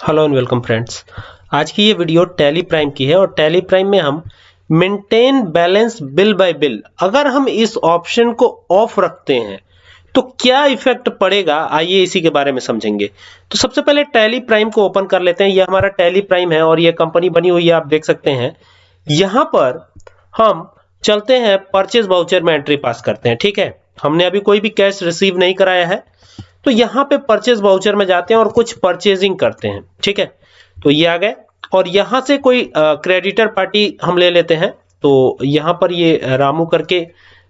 Hello and welcome friends आज की ये वीडियो टैली प्राइम की है और टैली प्राइम में हम maintain balance bill by bill अगर हम इस ऑप्शन को ऑफ़ रखते हैं तो क्या इफ़ेक्ट पड़ेगा? आइए इसी के बारे में समझेंगे। तो सबसे पहले टैली प्राइम को ओपन कर लेते हैं। ये हमारा टैली प्राइम है और ये कंपनी बनी हुई है, आप देख सकते हैं। यहाँ पर हम चलते हैं परचेज वाउचर में एंट्री पास करते हैं, ठीक है? हमने अभी कोई भी कैश रिसीव नहीं कराया है। तो यहाँ पे परचेज वाउचर में जाते हैं और कुछ परचेजिंग करते हैं, ठीक है? तो ये आ गए, और यहाँ से कोई क्रेडिटर पार्टी हम ले लेते हैं तो यहाँ पर ये रामू करके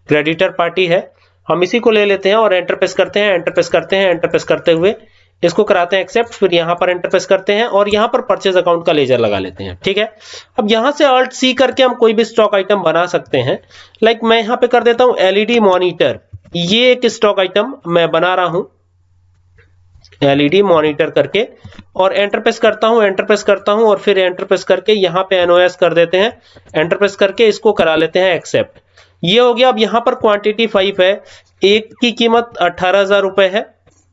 क्रेडिटर पार्टी है, हम इसी को ले लेते हैं और एंटरप्रेस करते हैं एंटरप्रेस करते हैं एंटरप्रेस करते हुए इसको कराते हैं एक्सेप्ट फिर यहाँ पर एंटर प्रेस करते हैं और यहाँ पर परचेज अकाउंट का लेजर लगा लेते हैं, ठीक है? अब यहाँ से अल्ट सी करके हम कोई भी स्टॉक आइटम बना सकते हैं लाइक मैं यहाँ पे कर देता हूँ एलईडी मॉनिटर ये एक स्टॉक आइटम मैं बना रहा हूँ एलईडी मॉनिटर करके और एंटर प्रेस करता हूँ, एंटर प्रेस करता हूँ और फिर एंटर प्रेस करके यहाँ पे एनओएस कर देते हैं, एंटर प्रेस करके इसको करा लेते हैं एक्सेप्ट। ये हो गया, अब यहाँ पर क्वांटिटी फाइव है, एक की कीमत अठारह हज़ार रुपए है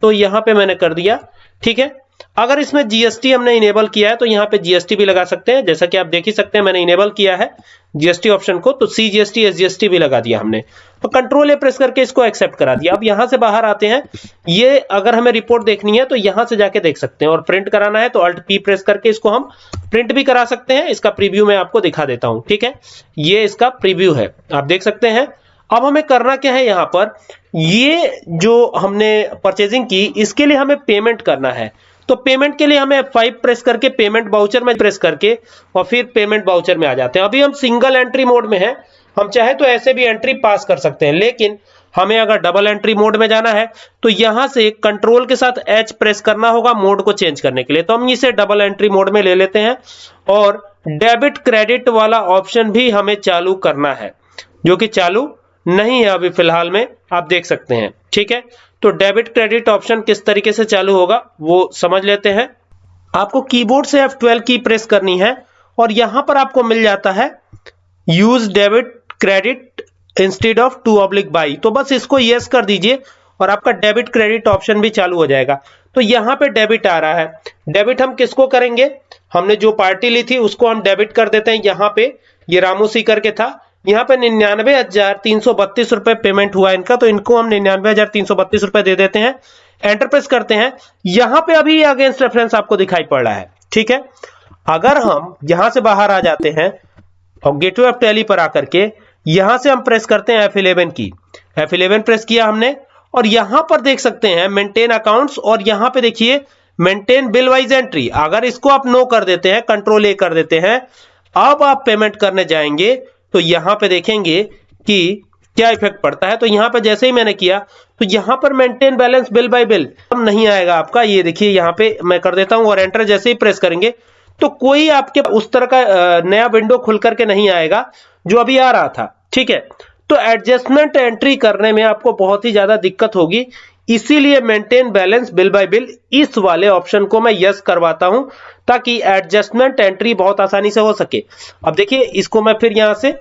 तो यहाँ पे मैंने कर दिया, ठीक है? अगर इसमें जीएसटी हमने इनेबल किया है तो यहाँ पे जीएसटी भी लगा सकते हैं। जैसा कि आप देख ही सकते हैं, मैंने इनेबल किया है जीएसटी ऑप्शन को तो सी जीएसटी एस जीएसटी भी लगा दिया हमने। तो कंट्रोल ए प्रेस करके इसको एक्सेप्ट करा दिया। अब यहाँ से बाहर आते हैं। ये अगर हमें रिपोर्ट देखनी है तो यहाँ से जाके देख सकते हैं। और प्रिंट कराना है तो अल्ट पी प्रेस करके इसको हम प्रिंट भी करा सकते हैं। इसका प्रीव्यू मैं आपको दिखा देता हूँ, ठीक है? ये इसका प्रीव्यू है। आप देख सकते हैं। अब हमें करना क्या है यहाँ पर? ये जो हमने परचेजिंग की, इसके लिए हमें पेमेंट करना है। तो पेमेंट के लिए हमें फाइव प्रेस करके पेमेंट बाउचर में प्रेस करके और फिर पेमेंट बाउचर में आ जाते हैं। अभी हम सिंगल एंट्री मोड में हैं। हम चाहे तो ऐसे भी एंट्री पास कर सकते हैं, लेकिन हमें अगर डबल एंट्री मोड में जाना है तो यहाँ से कंट्रोल के साथ एच प्रेस करना होगा मोड को चेंज करने के लिए। तो हम इसे डबल एंट्री मोड में ले लेते हैं और डेबिट क्रेडिट वाला ऑप्शन भी हमें चालू करना है, जो कि चालू नहीं है अभी फ़िलहाल में, आप देख सकते हैं। ठीक है? तो डेबिट क्रेडिट ऑप्शन किस तरीके से चालू होगा, वो समझ लेते हैं। आपको कीबोर्ड से F12 की प्रेस करनी है और यहाँ पर आपको मिल जाता है, use debit credit instead of to oblique by. तो बस इसको यस कर दीजिए और आपका डेबिट क्रेडिट ऑप्शन भी चालू हो जाएगा। तो यहाँ पे डेबिट आ रहा है। डेबिट हम किसको करेंगे? हमने जो पार्टी ली थी, उसको हम डेबिट कर देते हैं। यहाँ पे ये रामू सी करके था। यहाँ पे निन्यानवे हज़ार तीन सौ बत्तीस रुपए पेमेंट हुआ इनका तो इनको हम निन्यानवे हज़ार तीन सौ बत्तीस रुपए दे देते हैं। एंटर प्रेस करते हैं। यहाँ पे अभी अगेंस्ट रेफरेंस आपको दिखाई पड़ रहा है, ठीक है? अगर हम यहाँ से बाहर आ जाते हैं, और गेटवे ऑफ़ टैली पर आकर के यहाँ से हम प्रेस करते हैं F11 की। F11 प्रेस किया हमने, और यहाँ पर देख सकते हैं मेंटेन अकाउंट्स और यहाँ पे देखिए मेंटेन बिल वाइज एंट्री अगर इसको आप नो कर देते हैं कंट्रोल ए कर देते हैं, अब आप पेमेंट करने जाएँगे तो यहाँ पे देखेंगे कि क्या इफ़ेक्ट पड़ता है। तो यहाँ पर जैसे ही मैंने किया तो यहाँ पर maintain balance bill by bill अब नहीं आएगा आपका। ये देखिए, यहाँ पे मैं कर देता हूँ और एंटर जैसे ही प्रेस करेंगे तो कोई आपके उस तरह का नया विंडो खुल करके नहीं आएगा, जो अभी आ रहा था। ठीक है? तो एडजस्टमेंट एंट्री करने में आपको बहुत ही ज़्यादा दिक्कत होगी। इसीलिए maintain balance bill by bill इस वाले ऑप्शन को मैं यस करवाता हूँ, ताकि एडजस्टमेंट एंट्री बहुत आसानी से हो सके। अब देखिए, इसको मैं फिर यहाँ से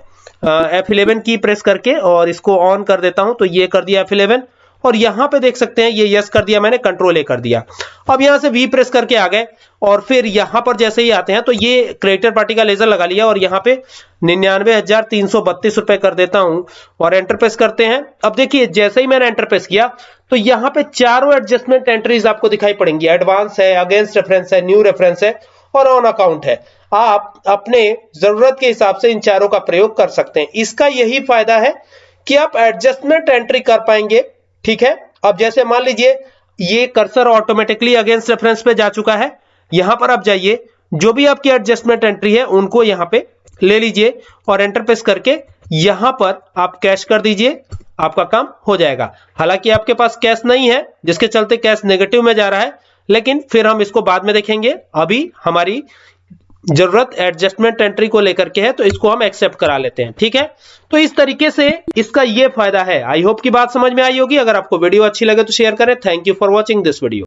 F11 की प्रेस करके और इसको ऑन कर देता हूँ तो ये कर दिया F11 और यहाँ पे देख सकते हैं, ये यस कर दिया मैंने कंट्रोल ए कर दिया। अब यहाँ से वी प्रेस करके आ गए, और फिर यहाँ पर जैसे ही आते हैं तो ये क्रिएटर पार्टी का लेजर लगा लिया, और यहाँ पे निन्यानवे हज़ार तीन सौ बत्तीस रुपए कर देता हूँ, और एंटर प्रेस करते हैं। अब देखिए, जैसे ही मैंने एंटर प्रेस किया तो यहाँ पे चारों एडजस्टमेंट एंट्रीज आपको दिखाई पड़ेंगी। एडवांस है अगेंस्ट रेफरेंस है न्यू रेफरेंस है और ऑन अकाउंट है। आप अपने ज़रूरत के हिसाब से इन चारों का प्रयोग कर सकते हैं। इसका यही फ़ायदा है कि आप एडजस्टमेंट एंट्री कर पाएँगे, ठीक है? अब जैसे मान लीजिए, ये कर्सर ऑटोमेटिकली अगेंस्ट रेफरेंस पे जा चुका है। यहाँ पर आप जाइए, जो भी आपकी एडजस्टमेंट एंट्री है, उनको यहाँ पे ले लीजिए और एंटर प्रेस करके यहाँ पर आप कैश कर दीजिए। आपका काम हो जाएगा। हालाँकि आपके पास कैश नहीं है, जिसके चलते कैश नेगेटिव में जा रहा है, लेकिन फिर हम इसको बाद में देखेंगे। अभी हमारी ज़रूरत एडजस्टमेंट एंट्री को लेकर के है तो इसको हम एक्सेप्ट करा लेते हैं, ठीक है? तो इस तरीके से इसका ये फ़ायदा है। आई होप की बात समझ में आई होगी। अगर आपको वीडियो अच्छी लगे तो शेयर करें। Thank you for watching this video